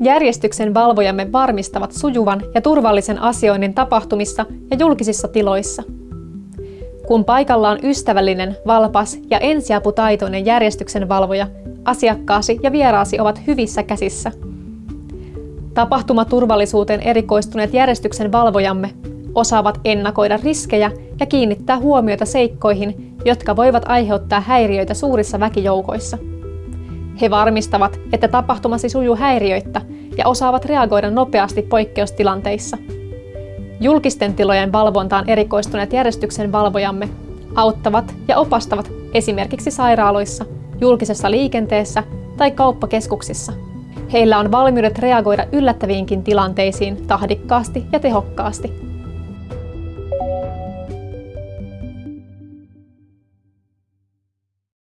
Järjestyksen valvojamme varmistavat sujuvan ja turvallisen asioinnin tapahtumissa ja julkisissa tiloissa. Kun paikalla on ystävällinen, valpas ja ensiaputaitoinen järjestyksen valvoja, asiakkaasi ja vieraasi ovat hyvissä käsissä. Tapahtumaturvallisuuteen erikoistuneet järjestyksen valvojamme osaavat ennakoida riskejä ja kiinnittää huomiota seikkoihin, jotka voivat aiheuttaa häiriöitä suurissa väkijoukoissa. He varmistavat, että tapahtumasi sujuu häiriöittä ja osaavat reagoida nopeasti poikkeustilanteissa. Julkisten tilojen valvontaan erikoistuneet järjestyksen valvojamme auttavat ja opastavat esimerkiksi sairaaloissa, julkisessa liikenteessä tai kauppakeskuksissa. Heillä on valmiudet reagoida yllättäviinkin tilanteisiin tahdikkaasti ja tehokkaasti.